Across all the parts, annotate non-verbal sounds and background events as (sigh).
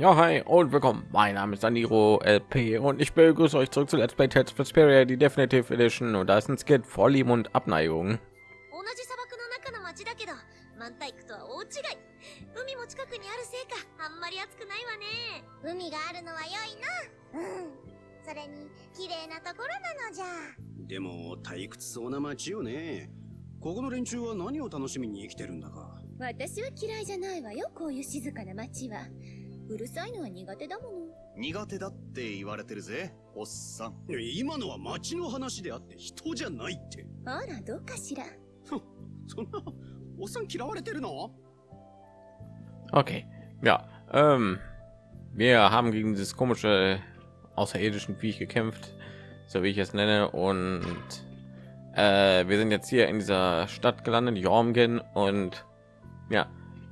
Ja, hi und willkommen. Mein Name ist Aniro LP und ich begrüße euch zurück zu Let's Play Tales of Vesperia, die Definitive Edition und da ist ein Skit Vorlieben und Abneigung. 私は嫌いじゃないわよこういう静かな町はうるさいのは苦手だもの苦手だって言われてるぜおっさん今のは街の話であって人じゃないってあらどうかしらそんなおっさん嫌われてるの Okay, ja, ähm, wir haben gegen dieses komische außerirdischen Viech gekämpft, so wie ich es nenne, und äh, wir sind jetzt hier in dieser Stadt gelandet, Jormgen, und ja,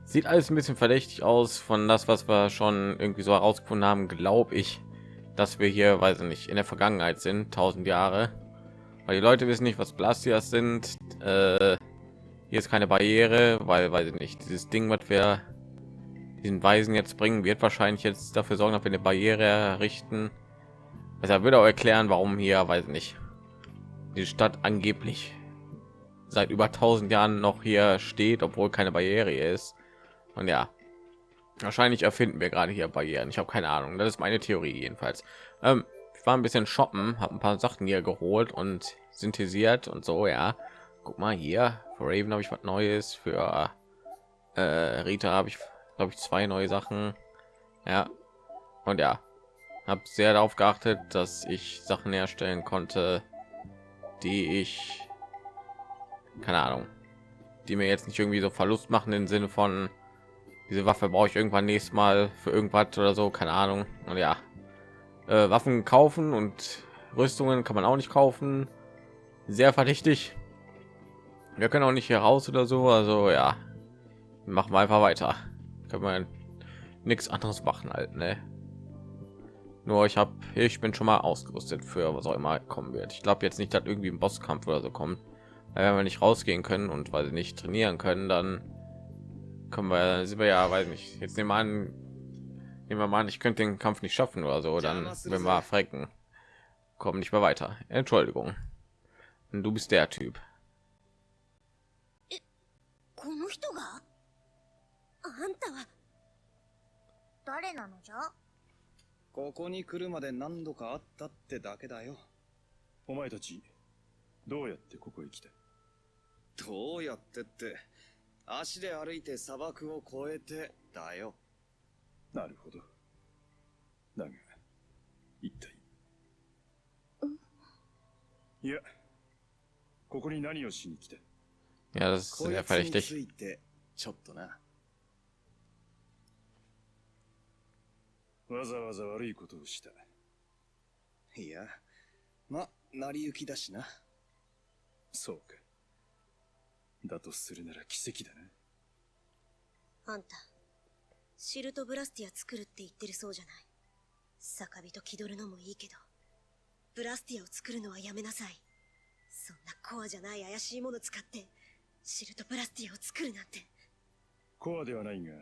sieht alles ein bisschen verdächtig aus von das, was wir schon irgendwie so herausgefunden haben, glaube ich, dass wir hier, weiß ich nicht, in der Vergangenheit sind, tausend Jahre, weil die Leute wissen nicht, was Blastias sind. Äh, hier ist keine Barriere, weil, weiß ich nicht, dieses Ding, was wir diesen Weisen jetzt bringen, wird wahrscheinlich jetzt dafür sorgen, dass wir eine Barriere errichten. Also er würde auch erklären, warum hier, weiß ich nicht, die Stadt angeblich seit über 1000 Jahren noch hier steht, obwohl keine Barriere ist. Und ja, wahrscheinlich erfinden wir gerade hier Barrieren. Ich habe keine Ahnung. Das ist meine Theorie jedenfalls. Ähm, ich war ein bisschen shoppen, habe ein paar Sachen hier geholt und synthetisiert und so. Ja, guck mal hier. Für Raven habe ich was Neues. Für äh, Rita habe ich, glaube ich, zwei neue Sachen. Ja, und ja, habe sehr darauf geachtet, dass ich Sachen herstellen konnte, die ich keine Ahnung, die mir jetzt nicht irgendwie so Verlust machen im Sinne von diese Waffe brauche ich irgendwann nächstes Mal für irgendwas oder so, keine Ahnung. Und ja, äh, Waffen kaufen und Rüstungen kann man auch nicht kaufen. Sehr verdächtig. Wir können auch nicht hier raus oder so. Also ja, machen wir einfach weiter. Können wir nichts anderes machen halt, ne? Nur ich habe, ich bin schon mal ausgerüstet für was auch immer kommen wird. Ich glaube jetzt nicht, dass irgendwie ein Bosskampf oder so kommt. Weil wenn wir nicht rausgehen können und weil sie nicht trainieren können, dann können wir, sind wir ja, weiß nicht. Jetzt nehmen wir an, nehmen wir mal an, ich könnte den Kampf nicht schaffen oder so, dann wenn wir frecken, kommen nicht mehr weiter. Entschuldigung. Und du bist der Typ. この人があんたは誰なのじゃここに来るまで何度かあったってだけだよお前たちどうやってここへ来たどうやってって 足で歩いて砂漠を越えてだよ。なるほど。だが一体。いやここに何をしに来た？Ja, das ist sehr つにつ verdächtig. いてちょっとな。わざわざ悪いことをした。いやま成り行きだしな。そうかだとするなら奇跡だなあんたシルトブラスティア作るって言ってるそうじゃない。酒人気取るのもいいけどブラスティアを作るのはやめなさい。そんなコアじゃない怪しいもの使ってシルトブラスティアを作るなんて。コアではないが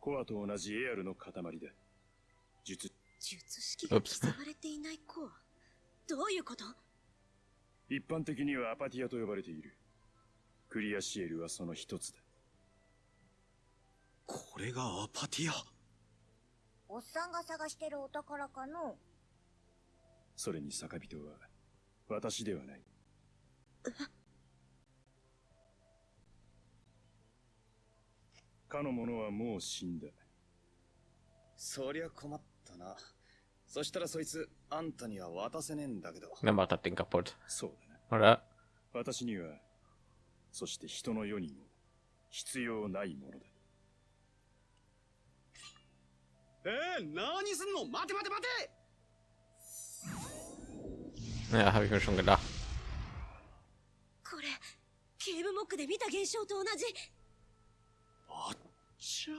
コアと同じエアルの塊だ。術。術式が刻まれていないコア。どういうこと？一般的にはアパティアと呼ばれているクリアシエルはその一つだ。これがアパティア？おっさんが探してるお宝かの？それに酒人は私ではない。かの者はもう死んだ。そりゃ困ったな。そしたらそいつあんたには渡せねえんだけど。Dann macht das Ding kaputt, そうだな。Oder? 私にはそして人の世にも必要ないものだ。えー、何すんの？待て待て待て！Ja, habe ich mir schon gedacht. これケーブモックで見た現象と同じ。あっちゃ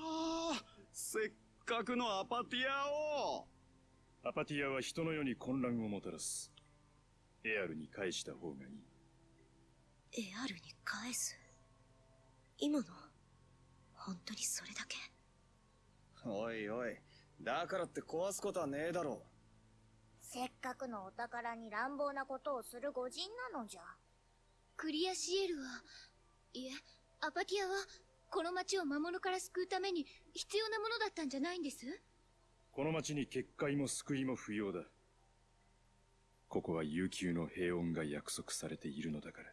ー。せっかくのアパティアを。アパティアは人の世に混乱をもたらす。エアルに返した方がいいエアルに返す今の本当にそれだけ？おいおい。だからって壊すことはねえだろせっかくのお宝に乱暴なことをする御人なのじゃ。クリアシエルは、いえ、アパティアは、この町を魔物から救うために必要なものだったんじゃないんです？この町に結界も救いも不要だ。ここは悠久の平穏が約束されているのだから。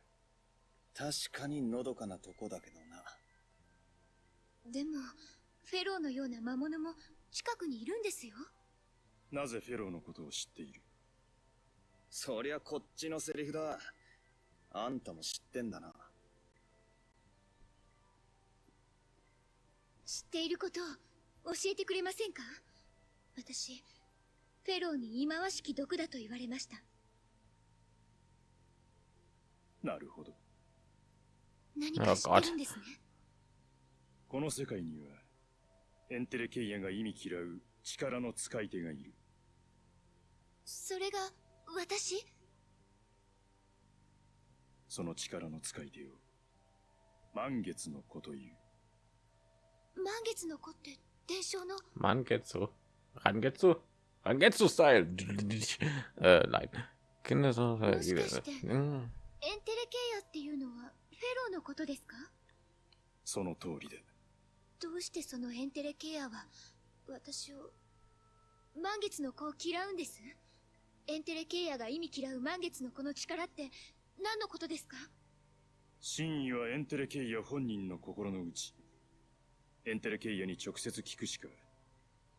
確かにのどかなとこだけどな。でも、フェローのような魔物も近くにいるんですよ。なぜフェローのことを知っている？そりゃこっちのセリフだ。あんたも知ってんだな。知っていることを教えてくれませんか？私、フェローに忌まわしき毒だと言われました。なるほど。何か知ってるんですね。この世界には、エンテレケイアが意味嫌う力の使い手がいる。それが、私？その力の使い手を、満月の子という。満月の子って伝承の？Mangetsu. Rangetsu? Rangetsu-Style. äh, nein. Kinder so. もしかして Mm. エンテレケイアっていうのはローのことですか？その通りだ。どうしてそのエンテレケイアは私を満月の子を嫌うんです？エンテレケイアが意味嫌う満月の子の力って何のことですか？真意はエンテレケイア本人の心の内。エンテレケイアに直接聞くしか。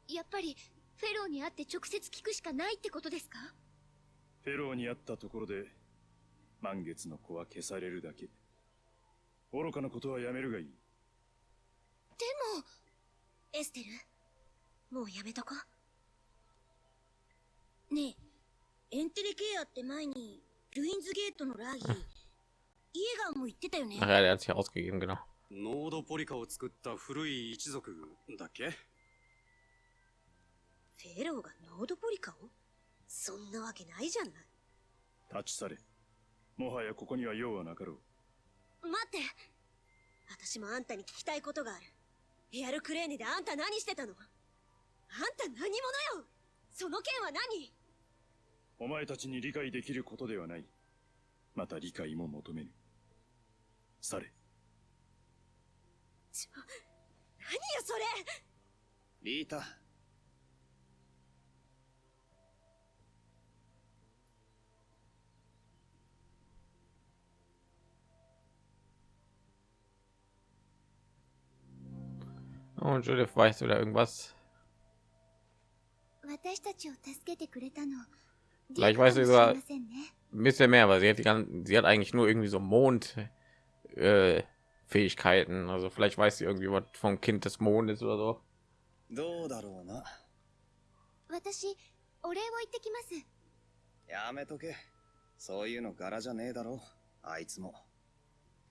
やっぱりフェローに会って直接聞くしかないってことですか？フェローに会ったところで、満月の子は消されるだけ。愚かなことはやめるがいい。でもエステル？もうやめとこねえ、エンテレケアって前に、ルインズゲートのラーギー、イエガーも言ってたよね ja, der hat sich ausgegeben, genau. ノードポリカを作った古い一族だっけ？フェローがノードポリカを？そんなわけないじゃない立ち去れ。もはやここには用はなかろう。待って私もあんたに聞きたいことがあるエアルクレーネであんた何してたの？あんた何者よ？その件は何？お前たちに理解できることではない。また理解も求めぬ。去れ。ちょ何よそれリータ。Und Judith, weißt du da irgendwas? 私たちを助けてくれたの Vielleicht weißt du sogar ein bisschen mehr, aber sie hat die ganzen, sie hat eigentlich nur irgendwie so Mond äh, Fähigkeiten. Also vielleicht weiß sie irgendwie was vom Kind des Mondes oder so. どうだろうな。私お礼を言ってきますやめとけ。そういうの柄じゃねえだろ。あいつも。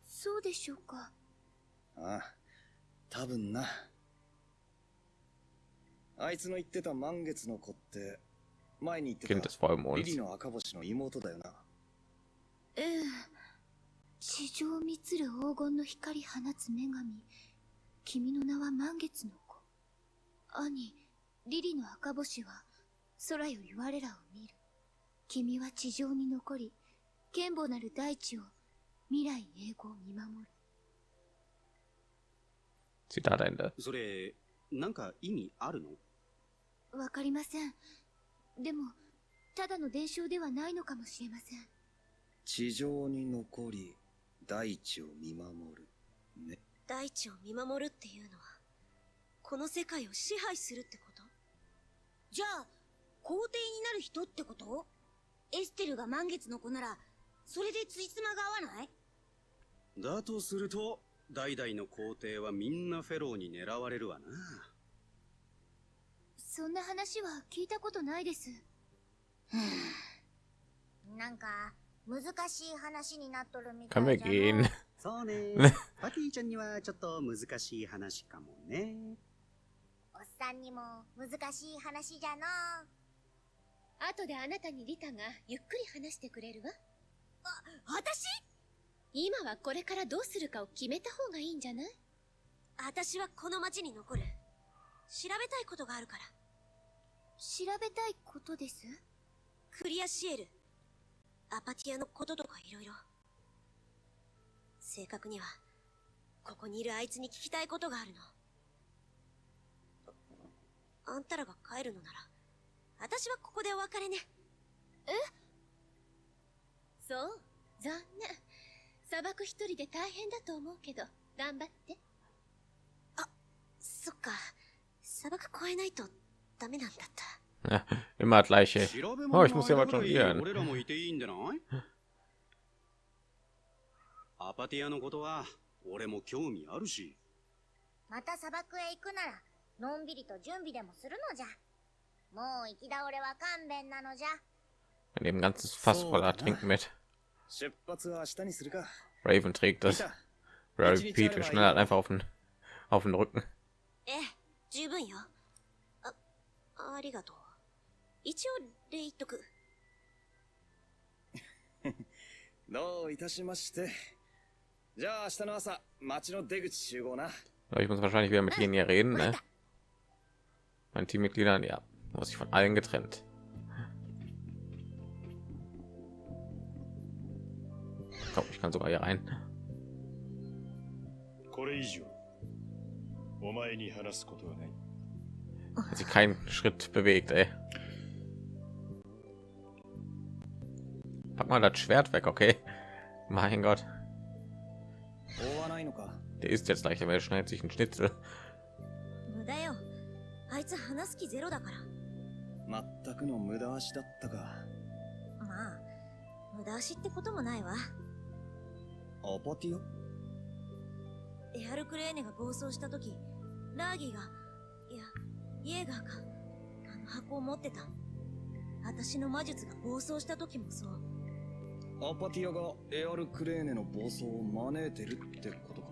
そうでしょうかああ、多分な。 あいつの言ってた満月の子って、前に言ってたリリ.の赤星の妹だよな。ええ地上満つる黄金の光放つ女神君の名は満月の子兄リリの赤星は空より我らを見る君は地上に残り剣母なる大地を未来永劫見守る Zitat Ende. それ、なんか意味あるの？わかりませんでもただの伝承ではないのかもしれません地上に残り、大地を見守る。ね。大地を見守るっていうのはこの世界を支配するってこと？じゃあ、皇帝になる人ってこと？エステルが満月の子なら、それでついつまが合わない？だとすると、代々の皇帝はみんなフェローに狙われるわな。そんな話は聞いたことないです。なんか、難しい話になっとるみたいじゃの。gehen? そうね。パティちゃんにはちょっと難しい話かもね。おっさんにも難しい話じゃの。後であなたにリタがゆっくり話してくれるわ。私？今はこれからどうするかを決めた方がいいんじゃない？私はこの町に残る。調べたいことがあるから。調べたいことです？クリアシエル。アパティアのこととかいろいろ。正確には、ここにいるあいつに聞きたいことがあるの。あんたらが帰るのなら、私はここでお別れね。そう残念砂漠一人で大変だと思うけど頑張ってそっか、砂漠越えないと ダメなんだった。 Immer das gleiche. 調べ Oh, ich muss ja の was 間ぐらい jonglieren. 俺らもいていいんでないアパティアのことは俺も興味あるしまた砂漠へ行くならのんびりと準備でもするのじゃもう行き倒れは勘弁なのじゃ Wir nehmen ein ganzes Fass So, voller na. Trinken mit. 出発は明日にするか。 Raven trägt い das. た Brady Pete wir schnell einfach auf den, auf den Rücken. ええ、十分よ。 あ、ありがとう。一応、礼言っとく。どういたしまして。じゃあ明日の朝、町の出口集合な。 Aber Ich (laughs) muss wahrscheinlich wieder mit denen hier reden, ne? Meinen Teammitgliedern, ja. Muss ich von allen getrennt. Komm, ich kann sogar hier rein. これ以上お前に話すことはない Hat sich keinen Schritt bewegt, ey. Pack mal das Schwert weg, okay? Mein Gott. 追わないのか。 Der ist jetzt gleich, aber er schneidet sich einen Schnitzel. 無駄よ。あいつ話す気ゼロだから。全くの無駄足だったか。まあ、無駄足ってこともないわ。アパティアエアルクレーネが暴走した時、ラーギーが、いや、 イエーガーが、あの箱を持ってた。私の魔術が暴走した時もそう。アパティアがエアルクレーネの暴走を招いてるってことか。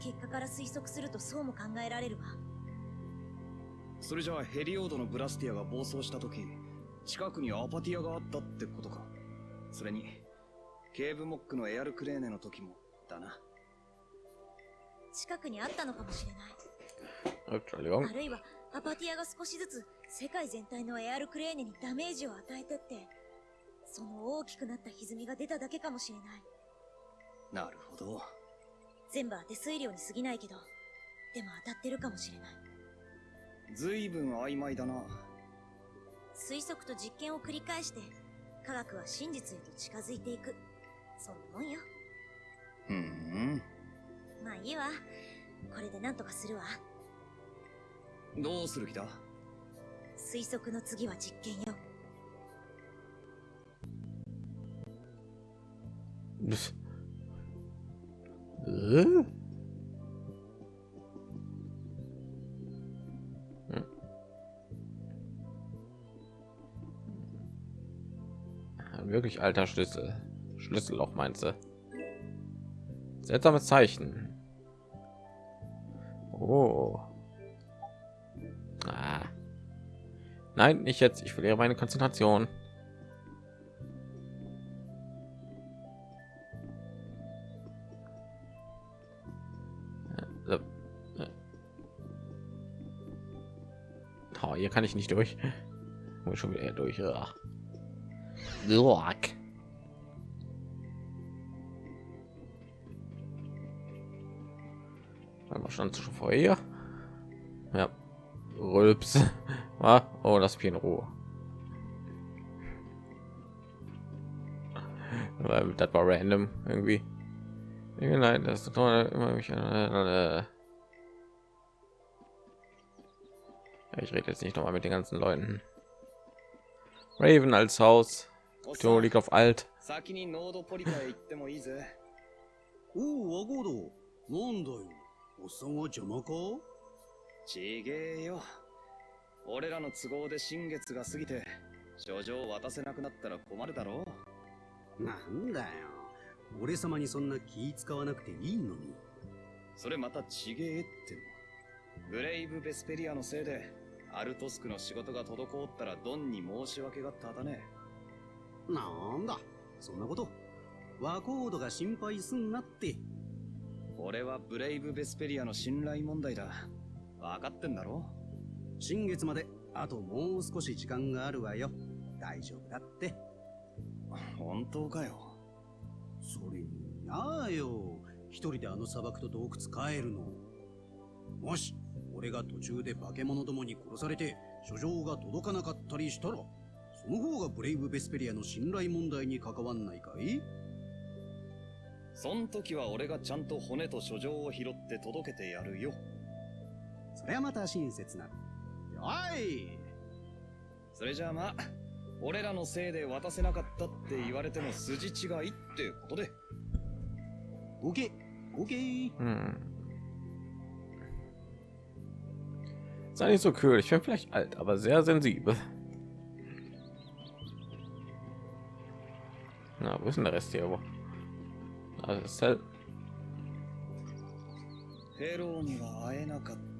結果から推測するとそうも考えられるわ。それじゃあヘリオードのブラスティアが暴走した時、近くにアパティアがあったってことか。それに、ケーブモックのエアルクレーネの時も、だな。近くにあったのかもしれない。あるいは、アパティアが少しずつ世界全体のエアルクレーネにダメージを与えてって、その大きくなった歪みが出ただけかもしれない。なるほど。全部当て推量に過ぎないけど、でも当たってるかもしれない。ずいぶん曖昧だな。推測と実験を繰り返して、科学は真実へと近づいていく。そんなもんよ。ふーん。まあいいわ。これでなんとかするわ。どうする気だ推測の次は実験よ。 Äh? Hm. Ein Wirklich alter Schlüssel. Schlüsselloch meinst du? Seltsames Zeichen. Oh. Ah. Nein, nicht jetzt. Ich verliere meine Konzentration. So. Oh, hier kann ich nicht durch. Muss schon wieder durch. Ach. Einmal stand schon vor hier. Ja. Rülps. (laughs) Ah, Oh, das Vieh in Ruhe. Weil Das war random irgendwie. Nein, das ist doch immer mich. Äh, ich rede jetzt nicht noch mal mit den ganzen Leuten. Raven als Haus. おっさ Timo ん liegt auf alt. 先にノードポリカへ行ってもいいぜ。おうワゴードなんだよおっさんは邪魔かちげえよ。 (laughs) 俺らの都合で新月が過ぎて、書状を渡せなくなったら困るだろなんだよ。俺様にそんな気使わなくていいのに。それまたちげえっての。ブレイブ・ベスペリアのせいで、アルトスクの仕事が滞ったらドンに申し訳がただね。なんだ。そんなこと。ワコードが心配すんなって。俺はブレイブ・ベスペリアの信頼問題だ。分かってんだろ新月まであともう少し時間があるわよ。大丈夫だって。本当かよ。それに、なあよ。一人であの砂漠と洞窟帰るの。もし、俺が途中で化け物どもに殺されて、書状が届かなかったりしたら、その方がブレイブ・ベスペリアの信頼問題に関わんないかい？そん時は俺がちゃんと骨と書状を拾って届けてやるよ。それはまた親切な。おいそれじゃあまあ、俺らのせいで渡せなかったって言われても筋違いってことで。OK, OK. Hm. Sei nicht so kühl. Ich bin vielleicht alt, aber sehr sensibel. Na, wo ist denn der Rest hier? Wo? Also, das ist halt... ヘローには会えなかったか。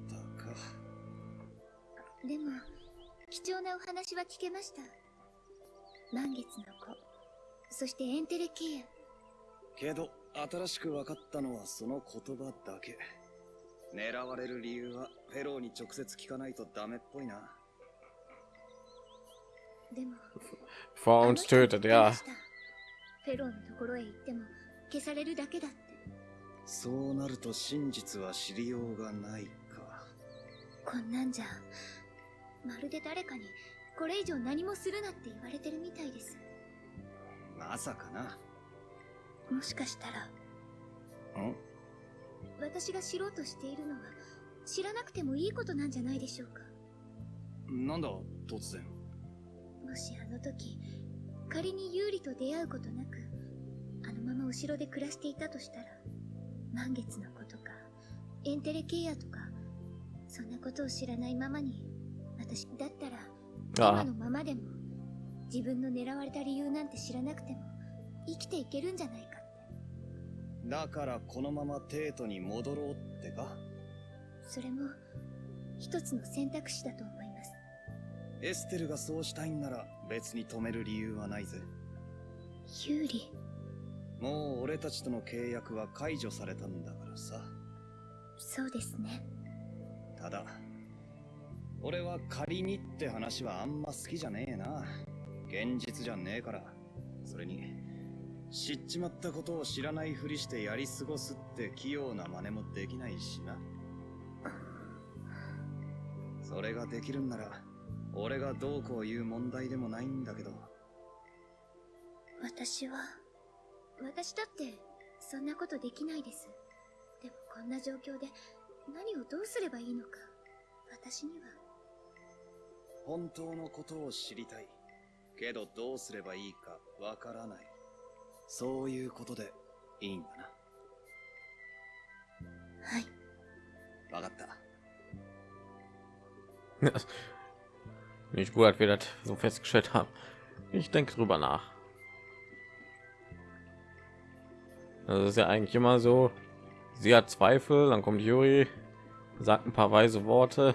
でも貴重なお話は聞けました満月の子そしてエンテレケアけど、新しく分かったのはその言葉だけ。狙われる理由はフェローに直接聞かないとダメっぽいな。でもっ tötet, ja. フェローのところへ行っても消されるだけだってそうなると真実は知りようがないか。こんなんじゃまるで誰かにこれ以上何もするなって言われてるみたいですまさかな。もしかしたらん？私が知ろうとしているのは知らなくてもいいことなんじゃないでしょうかなんだ、突然。もしあの時仮にユーリと出会うことなくあのまま後ろで暮らしていたとしたら満月の子とかエンテレケアとかそんなことを知らないままに私だったら今のままでも自分の狙われた理由なんて知らなくても生きていけるんじゃないかって。だからこのままテートに戻ろうってか？それも一つの選択肢だと思います。エステルがそうしたいんなら別に止める理由はないぜ。ユーリもう俺たちとの契約は解除されたんだからさ。そうですね。ただ、俺は仮にって話はあんま好きじゃねえな。現実じゃねえから。それに、知っちまったことを知らないふりしてやり過ごすって器用な真似もできないしな。それができるんなら、俺がどうこう言う問題でもないんだけど。私は私だってそんなことできないですでもこんな状況で何をどうすればいいのか私には本当のことを知りたい。けどどうすればいいかわからない。そういうことでいいんだはいな。わかった。 (laughs) nicht gut, dass wir das so festgestellt haben. Ich denke drüber nach. Das ist ja eigentlich immer so. Sie hat Zweifel, dann kommt Yuri, sagt ein paar weise Worte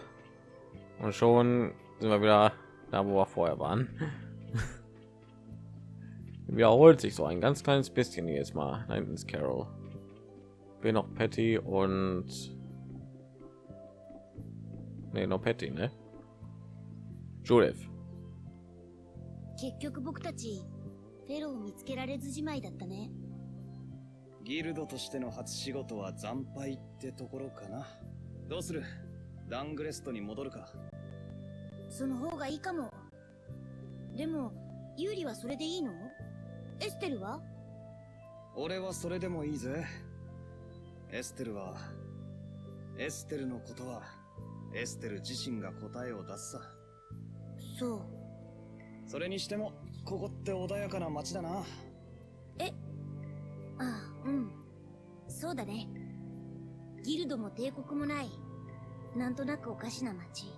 und schon sind wir wieder da, wo wir vorher waren. (laughs) Wiederholt sich so ein ganz kleines bisschen jetzt mal. Da hinten ist Carol. Wir noch Patty und nee, noch Patty, ne? Judith. 結局僕たちフェローを見つけられずじまいだったねギルドとしての初仕事は惨敗ってところかな。どうするダングレストに戻るか。 その方がいいかも。でもユーリはそれでいいの？エステルは？俺はそれでもいいぜ。エステルは、エステルのことは、エステル自身が答えを出すさ。そう。それにしても、ここって穏やかな街だな。ああうん。そうだね。ギルドも帝国もないなんとなくおかしな街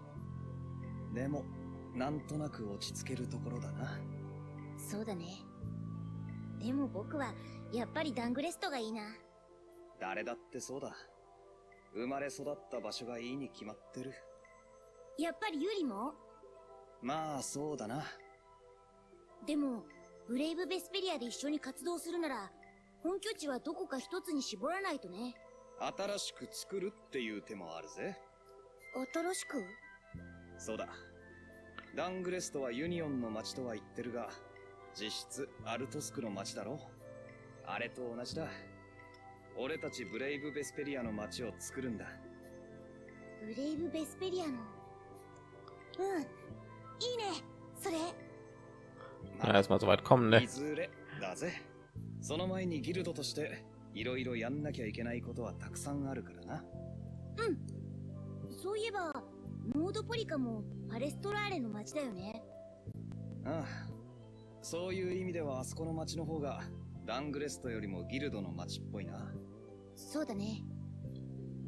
でも、なんとなく落ち着けるところだな。そうだねでも僕はやっぱりダングレストがいいな誰だってそうだ。生まれ育った場所がいいに決まってる。やっぱりユーリも？まあ、そうだな。でもブレイブ・ベスペリアで一緒に活動するなら本拠地はどこか一つに絞らないとね新しく作るっていう手もあるぜ。新しく？そうだ。ダングレストはユニオンの町とは言ってるが、実質アルトスクの町だろあれと同じだ。俺たちブレイブ・ベスペリアの町を作るんだ。ブレイブ・ベスペリアの？うん。いいね。それ。Erstmal so weit kommen, い ne? ずれだぜ。その前にギルドとして、いろいろやんなきゃいけないことはたくさんあるからな。そういえば、モードポリカもパレストラーレの町だよね。ああ。そういう意味ではあそこの町の方が、ダングレストよりもギルドの町っぽいな。そうだね。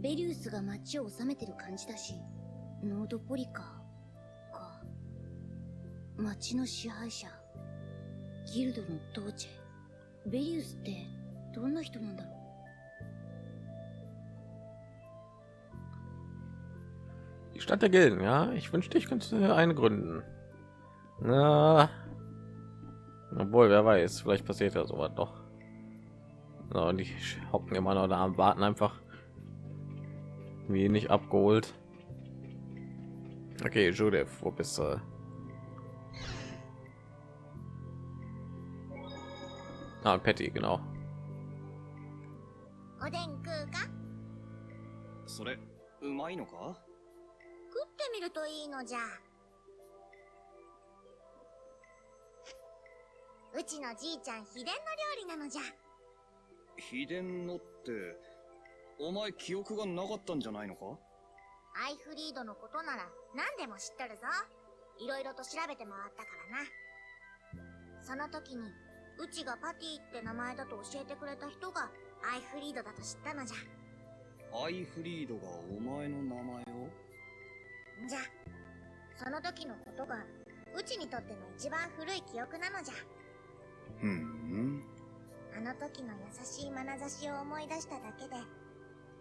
ベリウスが町を治めてる感じだし、ノードポリカか。町の支配者、ギルドのドーチェ。ベリウスってどんな人なんだろう？Die Stadt der Gilden, ja. Ich wünschte, ich könnte eine gründen. Na, obwohl, wer weiß, vielleicht passiert ja sowas doch. So, und die hocken immer noch da und warten einfach, wie nicht abgeholt. Okay, Judith, wo bist du? Ah, Patty, genau. おでん食うかそれ、うまいのか食って みるといいのじゃ。うちのじいちゃん秘伝の料理なのじゃ。秘伝のって、お前記憶がなかったんじゃないのか？アイフリードのことなら何でも知っとるぞ。いろいろと調べて回ったからな。その時に、うちがパティって名前だと教えてくれた人がアイフリードだと知ったのじゃ。アイフリードがお前の名前をじゃ、その時のことが、うちにとっての一番古い記憶なのじゃ。ふん。あの時の優しい眼差しを思い出しただけで、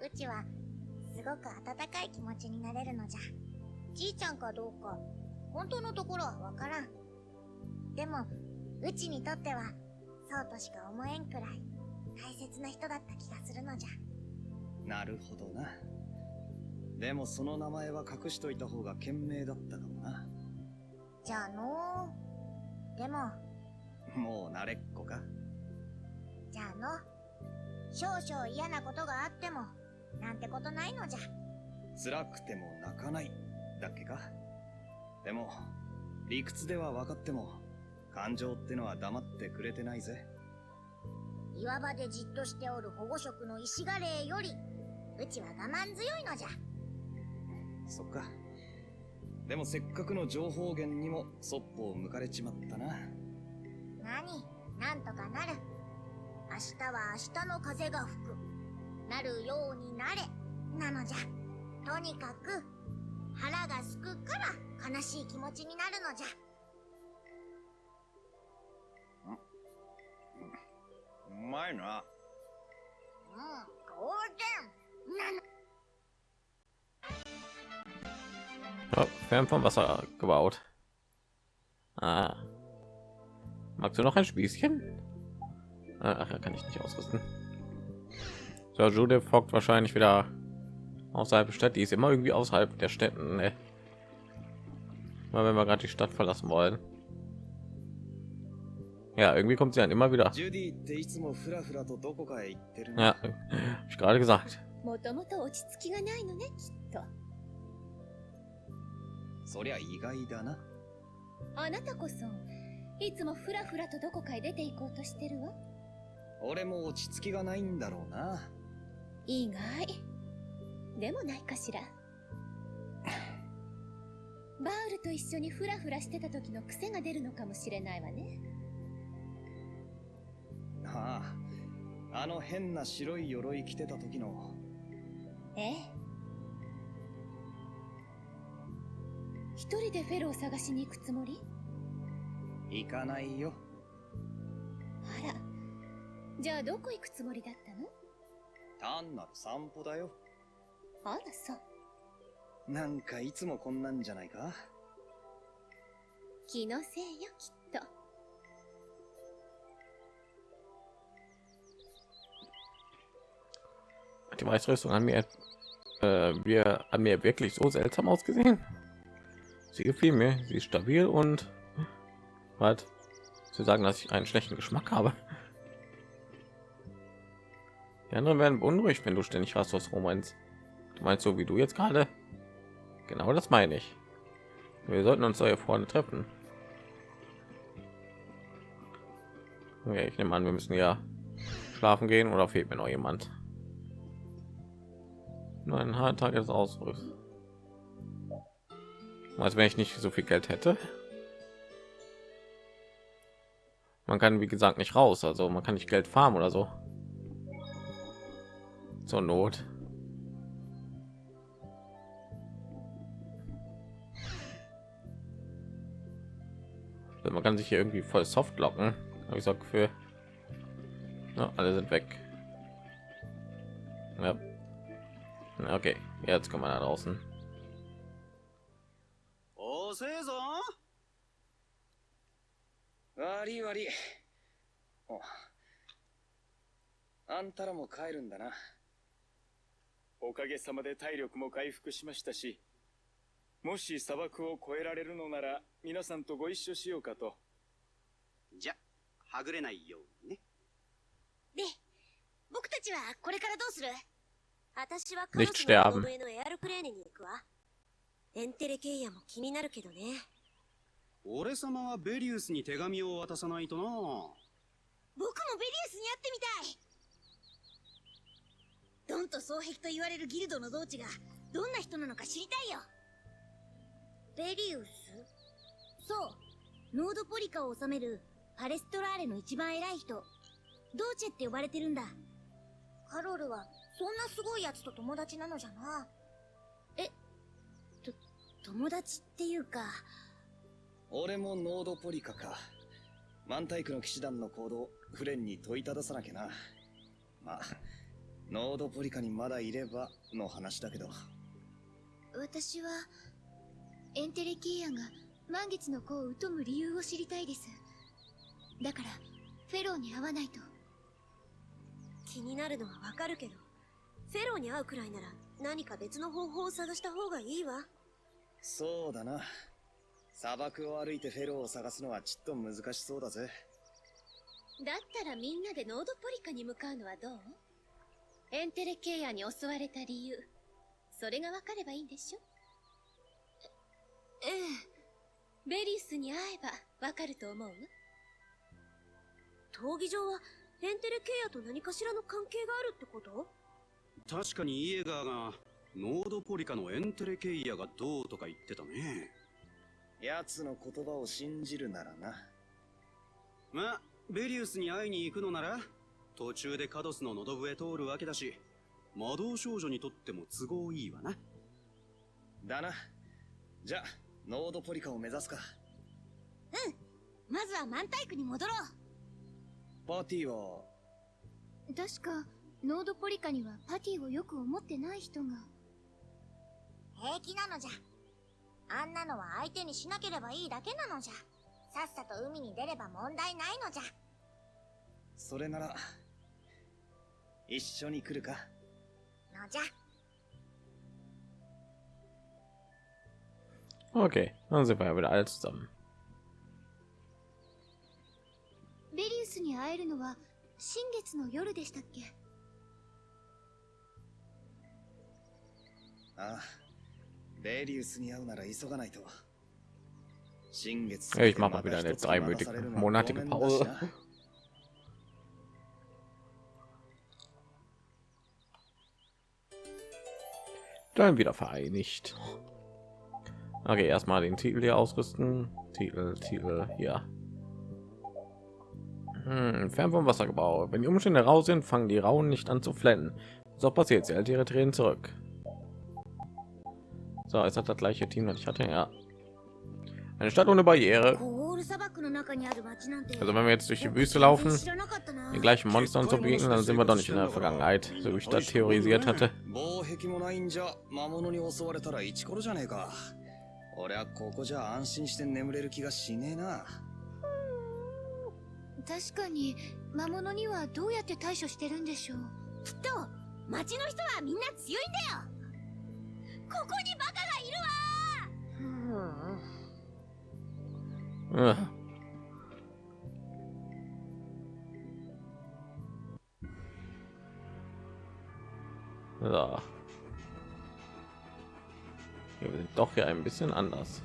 うちは、すごく温かい気持ちになれるのじゃ。じいちゃんかどうか、本当のところはわからん。でも、うちにとっては、そうとしか思えんくらい、大切な人だった気がするのじゃ。なるほどな。でもその名前は隠しといた方が賢明だったかもな。じゃあのー、でも、もう慣れっこか？じゃあの、少々嫌なことがあっても、なんてことないのじゃ。辛くても泣かない。だっけか？でも、理屈では分かっても、感情ってのは黙ってくれてないぜ。岩場でじっとしておる保護色の石ガレーより、うちは我慢強いのじゃ。そっか。でもせっかくの情報源にもそっぽを向かれちまったな。何？なんとかなる。明日は明日の風が吹く。なるようになれ。なのじゃ。とにかく、腹がすくから悲しい気持ちになるのじゃ。うまいな。うん、当然。なの。Fern vom Wasser gebaut. Ah. Magst du noch ein Spießchen? Äh, ach, da kann ich nicht ausrüsten. So, Jude folgt wahrscheinlich wieder außerhalb der Stadt. Die ist immer irgendwie außerhalb der Städten. Ne? Mal wenn wir gerade die Stadt verlassen wollen. Ja, irgendwie kommt sie dann immer wieder. Ja, ich gerade gesagt. そりゃ意外だな。あなたこそいつもフラフラとどこかへ出て行こうとしてるわ俺も落ち着きがないんだろうな。意外でもないかしら (laughs) バウルと一緒にフラフラしてた時の癖が出るのかもしれないわねああ、あの変な白い鎧着てた時の。ええ一人でフェロを探しに行くつもり？行かないよ。あらじゃあどこ行くつもりだったの？単なる散歩だよ。あらそうなんかいつもこんなんじゃないか？気のせいよきっと die Weißrüstung an mir, äh, wir an mir wirklich so seltsam ausgesehen? Sie gefiel mir. Sie ist stabil und was? Sie sagen, dass ich einen schlechten Geschmack habe. Die anderen werden beunruhigt, wenn du ständig was meinst. Du meinst so wie du jetzt gerade? Genau das meine ich. Wir sollten uns hier vorne treffen. Ja, ich nehme an, wir müssen ja schlafen gehen oder fehlt mir noch jemand? Nur ein harter Tag des Ausrüstes. Als wenn ich nicht so viel Geld hätte. Man kann wie gesagt nicht raus, also man kann nicht Geld farmen oder so. Zur Not. Also man kann sich hier irgendwie voll soft locken. Habe ich so für. Ja, alle sind weg. Ja. Okay, jetzt kommen wir da draußen. 悪い悪い。おあんたらも帰るんだな。おかげさまで体力も回復しましたし、もし砂漠を越えられるのなら、皆さんとご一緒しようかと。じゃ、はぐれないようにね。で、僕たちはこれからどうする？私はカロ Nicht スののエアルクレーネに行くわ。エンテレケイヤも気になるけどね。俺様はベリウスに手紙を渡さないとな。僕もベリウスに会ってみたい。ドンと双璧と言われるギルドの同地がどんな人なのか知りたいよ。ベリウス？そう。ノードポリカを治めるパレストラーレの一番偉い人。ドーチェって呼ばれてるんだ。カロルはそんなすごい奴と友達なのじゃな。えと友達っていうか俺もノードポリカか。マンタイクの騎士団の行動、フレンに問いたださなきゃな。まあ、ノードポリカにまだいればの話だけど。私はエンテレケイアが満月の子を疎む理由を知りたいですだからフェローに会わないと気になるのはわかるけど、フェローに会うくらいなら何か別の方法を探した方がいいわ。そうだな。砂漠を歩いてフェローを探すのはちっと難しそうだぜ。だったらみんなでノードポリカに向かうのはどう？エンテレケイアに襲われた理由。それがわかればいいんでしょ？ええベリウスに会えばわかると思う？わ闘技場はエンテレケイヤと何かしらの関係があるってこと？確かにイエガーが、ノードポリカのエンテレケイヤがどうとか言ってたね。奴の言葉を信じるならな。まあ、ベリウスに会いに行くのなら、途中でカドスの喉笛通るわけだし、魔導少女にとっても都合いいわな。だな。じゃあ、ノードポリカを目指すか。まずはマンタイクに戻ろうパーティーは、確かノードポリカにはパティをよく思ってない人が平気なのじゃあんなのは相手にしなければいいだけなのじゃさっさと海に出れば問題ないのじゃそれなら、一緒に来るか。のじゃ Okay, dann sind wir ja wieder alle zusammen. ベリウスに会えるのは新月の夜でしたっけ？ああ。Ja, ich mach mal wieder eine dreimonatige monatige Pause. Dann wieder vereinigt. Okay, erstmal den Titel hier ausrüsten. Titel, Titel, hier. Hm, fern vom Wasser gebaut. Wenn die Umstände rau sind, fangen die Rauen nicht an zu flennen. So passiert, sie hält ihre Tränen zurück. So, ist das das gleiche Team, das ich hatte? Ja. Eine Stadt ohne Barriere. コール砂漠の中にある町なんて Also wenn wir jetzt durch die Wüste laufen, 知らなかったな den gleichen Monstern zu begegnen, dann sind wir doch nicht in der Vergangenheit, so wie ich das theorisiert hatte. 防壁もないんじゃ魔物に襲われたらイチコロじゃねえか俺はここじゃ安心して眠れる気がしねえな確かに魔物にはどうやって対処してるんでしょうきっと町の人はみんな強いんだよここに Ugh. Ja. Wir sind doch hier ein bisschen anders.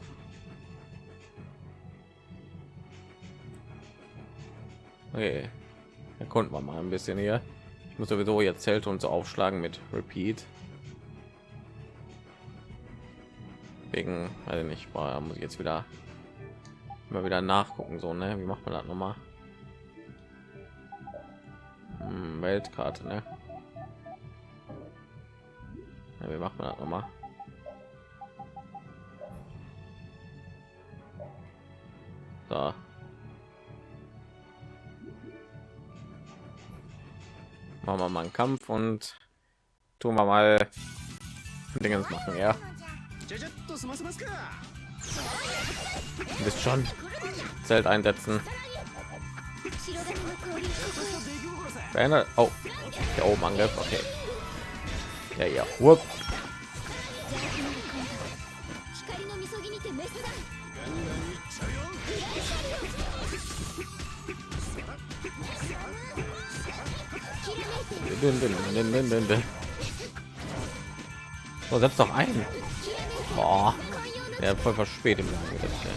Okay. Erkunden wir mal ein bisschen hier. Ich muss sowieso jetzt Zelt und so aufschlagen mit Repeat. Wegen, also nicht, boah, muss ich jetzt wieder mal wieder nachgucken, so, ne? Wie macht man das nochmal? Hm, Weltkarte, ne? Ja, wie macht man das nochmal? Da. Machen wir mal einen Kampf und tun wir mal Dingens machen, ja. Du bist schon Zelt einsetzen. Beine. Oh, der oben Angriff. Okay. Ja, ja. Whoop. Dün, dün, dün, dün, dün, dün. So, setz doch ein. Boah. Ja, voll verspätet. Angriff, ey.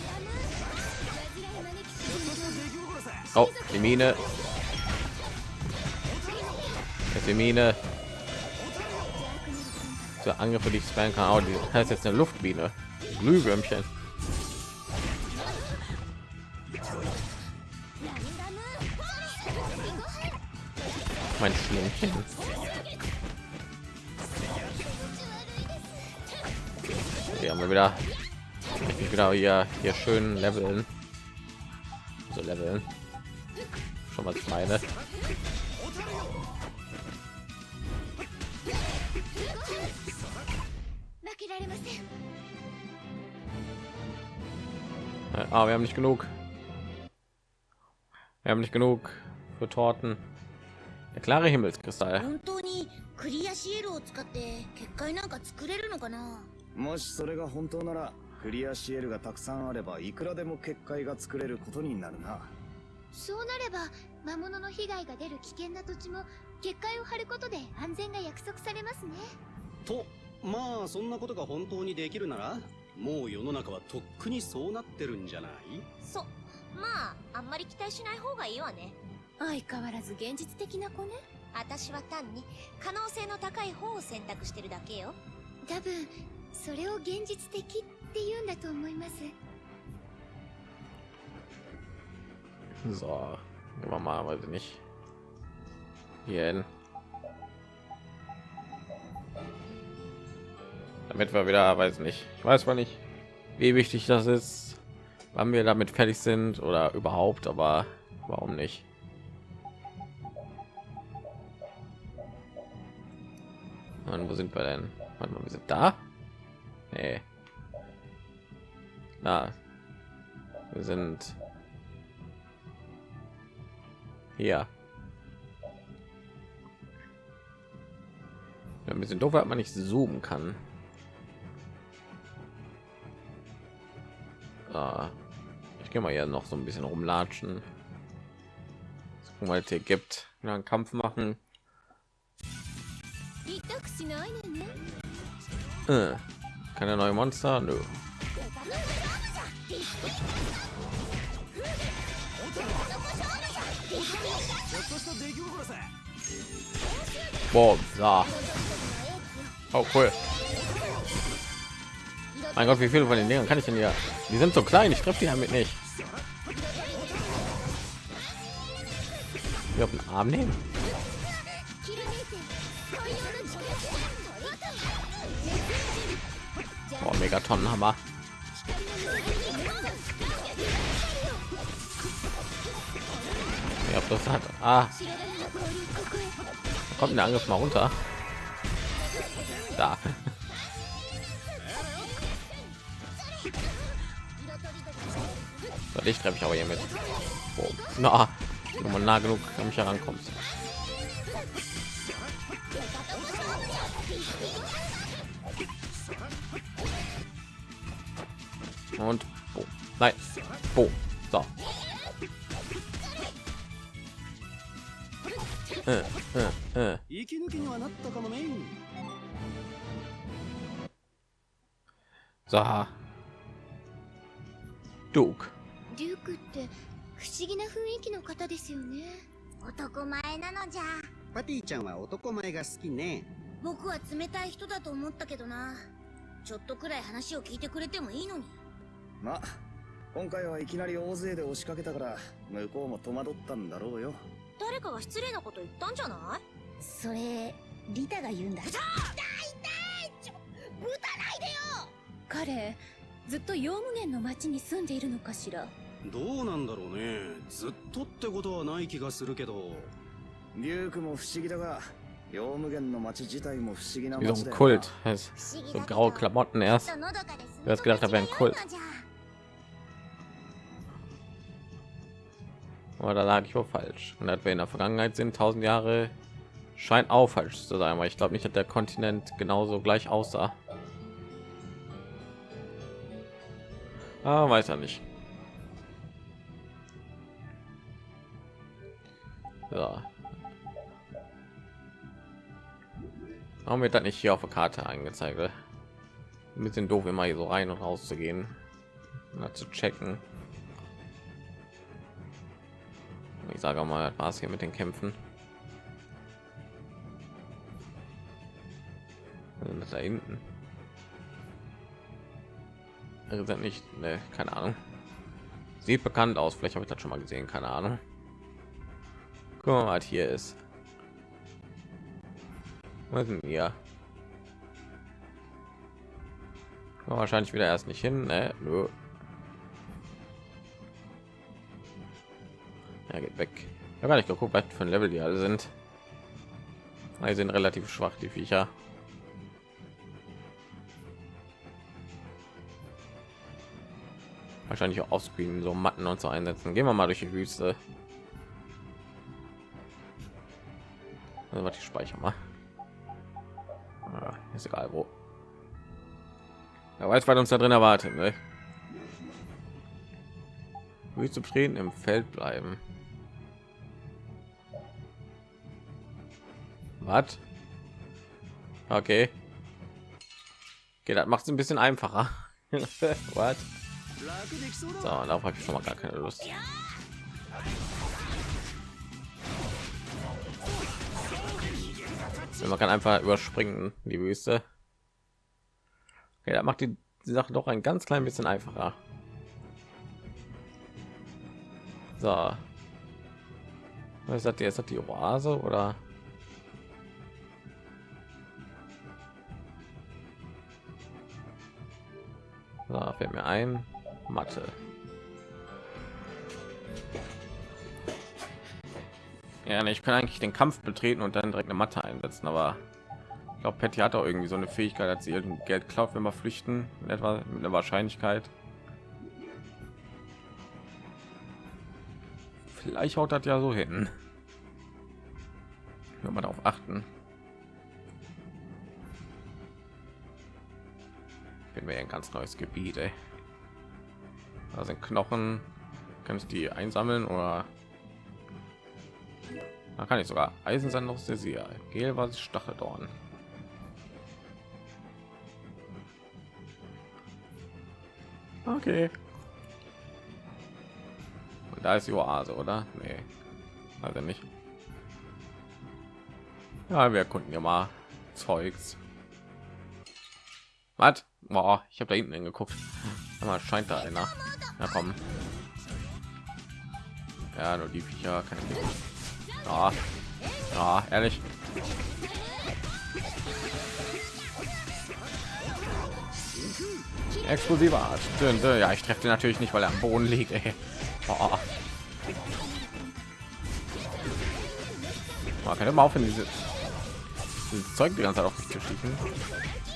Oh, die Mine. Die Mine. So Angriffe, die ich spammen kann. Oh, die heißt jetzt eine Luftbiene. Glühwürmchen. Mein Schlämmchen. haben wir wieder genau hier hier schön leveln so leveln schon mal meine Ah, wir haben nicht genug. Wir haben nicht genug für Torten. Der klare Himmelskristall. もしそれが本当ならクリアシエルがたくさんあればいくらでも結界が作れることになるな。そうなれば魔物の被害が出る危険な土地も結界を張ることで安全が約束されますね。とまあそんなことが本当にできるならもう世の中はとっくにそうなってるんじゃない？そまああんまり期待しない方がいいわね。相変わらず現実的な子ね。私は単に可能性の高い方を選択してるだけよ。多分それを現実的って言うんだと思います So, gehen wir mal, weiß ich nicht. Hier hin. Damit wir wieder, weiß nicht. Ich weiß mal nicht, wie wichtig das ist, wann wir damit fertig sind oder überhaupt, aber warum nicht? Und wo sind wir denn? Warte mal, wir sind da? Nee. Na, wir sind hier. Ja, ein bisschen doof, hat man nicht zoomen kann. Ich gehe mal ja noch so ein bisschen rumlatschen. Mal es hier gibt, ja, einen Kampf machen. Äh. Keine neue Monster? Nö. Boah, da. Oh, cool. Mein Gott, wie viele von den Dingern kann ich denn hier? Die sind so klein, ich treffe die damit nicht. Wir auf den Arm nehmen. Oh, Megatonnenhammer. Ja, das hat. Ah. Kommt der Angriff mal runter. Da. (laughs) So, dich treffe ich aber hier mit. Oh, na, wenn man nah genug an mich herankommt. Und oh, nein, oh, So. Äh, äh, äh. 息抜きにはなったかもね So. Duke. デュークって不思議な雰囲気の方ですよね男前なのじゃパティちゃんは男前が好きね僕は冷たい人だと思ったけどなちょっとくらい話を聞いてくれてもいいのにまあ今回はいきなり大勢で押しかけたから向こうも戸惑ったんだろうよ。誰かが失礼なこと言ったんじゃない？それリタが言うんだ。彼ずっとヨウムゲンの町に住んでいるのかしら？どうなんだろうね。ずっとってことはない気がするけど。デュークも不思議だがヨウムゲンの町自体も不思議な Wie so 町 ein だよ Kult. な Das 不思議 so だけど graue Klamotten erst. Du hast gedacht, da wäre ein Kult. Aber da lag ich wohl falsch. Und dass wir in der Vergangenheit sind, 1000 Jahre, scheint auch falsch zu sein, weil ich glaube nicht, dass der Kontinent genauso gleich aussah. Ah, weiß er nicht. So. Warum wird das nicht hier auf der Karte angezeigt? ey? Ein bisschen doof, immer hier so rein und raus zu gehen, zu checken. Ich sage mal, war es hier mit den Kämpfen. Was da hinten. Also sind nicht, ne, keine Ahnung. Sieht bekannt aus, vielleicht habe ich das schon mal gesehen, keine Ahnung. Guck mal, was hier ist. Was? Kommen wir wahrscheinlich wieder erst nicht hin, ne? Nö. Ja, geht weg. Ich gar nicht geguckt, was für ein Level die alle sind. Die sind relativ schwach, die Viecher. Wahrscheinlich auch offscreen so Matten und so einsetzen. Gehen wir mal durch die Wüste. Also, was ich speichere mal. Ah, ist egal wo. Ja, weiß, was uns da drin erwartet. Ne? Wüste betreten, im Feld bleiben. Was? Okay. Okay, das macht es ein bisschen einfacher. (laughs) What? So, darauf habe ich schon mal gar keine Lust. Man kann einfach überspringen, die Wüste. Okay, das macht die Sache doch ein ganz klein bisschen einfacher. So. Was hat die? Ist hat die Oase oder? So, fällt mir ein. Mathe. Ja, ne, ich kann eigentlich den Kampf betreten und dann direkt eine Matte einsetzen, aber ich glaube, Patty hat auch irgendwie so eine Fähigkeit, dass sie irgendein Geld klaut, wenn wir flüchten, in etwa mit einer Wahrscheinlichkeit. Vielleicht haut das ja so hin. Wenn man darauf achten. Wir ein ganz neues Gebiet, ey. Da sind Knochen. Kann ich die einsammeln oder da kann ich sogar Eisen sein noch sehr sehr Gel was Stacheldorn. Okay. Und da ist die Oase, oder? Nee. Also nicht. Ja, wir erkunden ja mal Zeugs. Was? Boah, ich habe da hinten hingeguckt. Aber scheint da einer. Na komm. Ja, nur die Viecher ich nicht. Ja, ja ehrlich. Explosive Art. Ja, ich treffe natürlich nicht, weil er am Boden liegt. Oh. Man kann immer aufhören, diese, dieses Zeug die ganze Zeit auf mich zu schießen.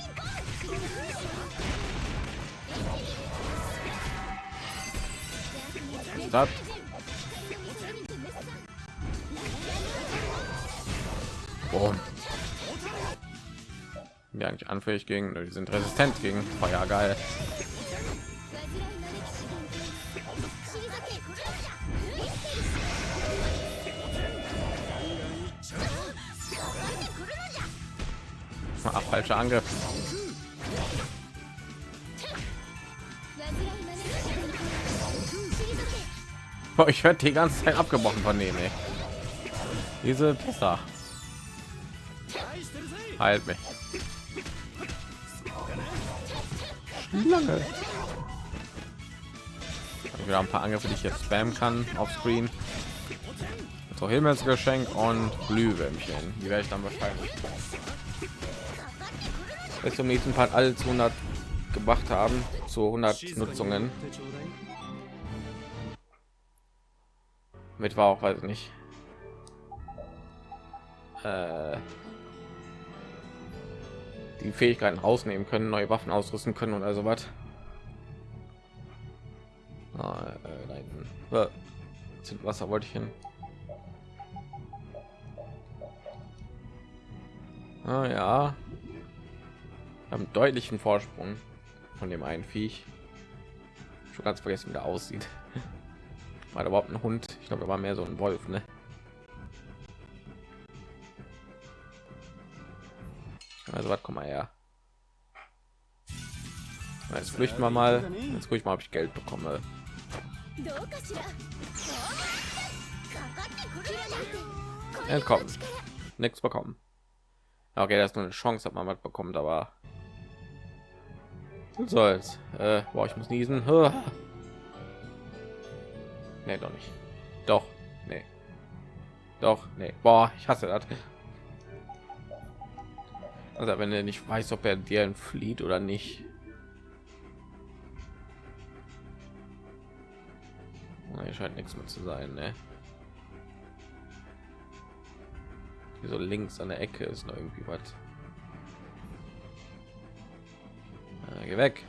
Stop. Boom. Ja, eigentlich anfällig gegen, die sind resistent gegen Feuer, geil. Ach, falscher Angriff. (laughs) ich werde die ganze Zeit abgebrochen von denen. Ey. Diese Pisser. Halt mich. Lange. Wieder ein paar Angriffe, die ich jetzt spammen kann auf Screen. So Himmelsgeschenk und Glühwürmchen. Die werde ich dann wahrscheinlich bis zum nächsten Part alle zu 100 gebracht haben, zu 100 Nutzungen. Mit war auch weiß ich nicht. Äh, die Fähigkeiten rausnehmen können, neue Waffen ausrüsten können und also was. Sind Wasser wollte ich hin. Ah, ja. Haben deutlichen Vorsprung von dem einen Viech. Schon ganz vergessen, wie der aussieht. (laughs) War überhaupt ein Hund? Ich glaube, er war mehr so ein Wolf, ne? Also was, komm mal her. Jetzt flüchten wir mal. Jetzt gucke ich mal, ob ich Geld bekomme. Entkommen. Nichts bekommen. Okay, das ist nur eine Chance, ob man was bekommt, aber soll's. Äh, boah, ich muss niesen. (laughs) Nee, doch nicht. Doch, nee. Doch, nee. Boah, ich hasse das. Also wenn er nicht weiß, ob er dir flieht oder nicht. Hier scheint nichts mehr zu sein, ne? Hier so links an der Ecke ist noch irgendwie was. Geh weg.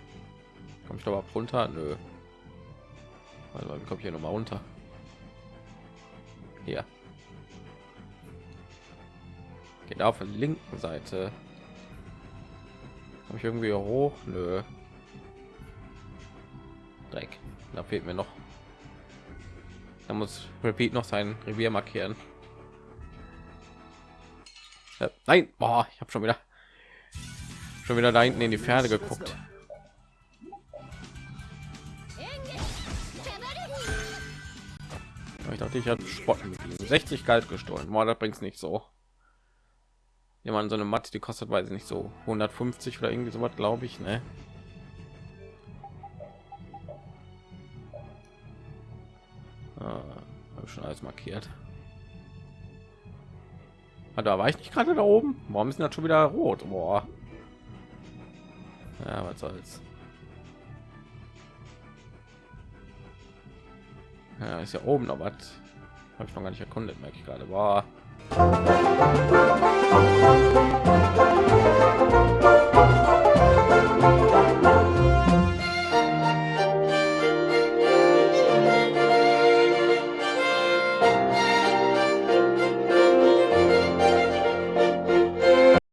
Komm ich doch mal runter? Nö. Warte mal, wie komme ich hier noch mal runter? Hier. Geht auf der linken Seite. Habe ich irgendwie hoch? Nö. Dreck. Da fehlt mir noch. Da muss Repeat noch sein Revier markieren. Äh, nein, boah, ich habe schon wieder schon wieder da hinten in die Pferde geguckt. Ich dachte, ich habe Spotten. 60 Geld gestohlen. Boah, das bringt nicht so. Jemand so eine Matte, die kostet, weiß ich nicht so 150 oder irgendwie so was, glaube ich, ne? Ah, schon alles markiert. Ah, da war ich nicht gerade da oben. Warum ist das schon wieder rot? Boah. Ja, was soll's. Ja, ist ja oben noch was. Habe ich noch gar nicht erkundet, merke ich gerade. War.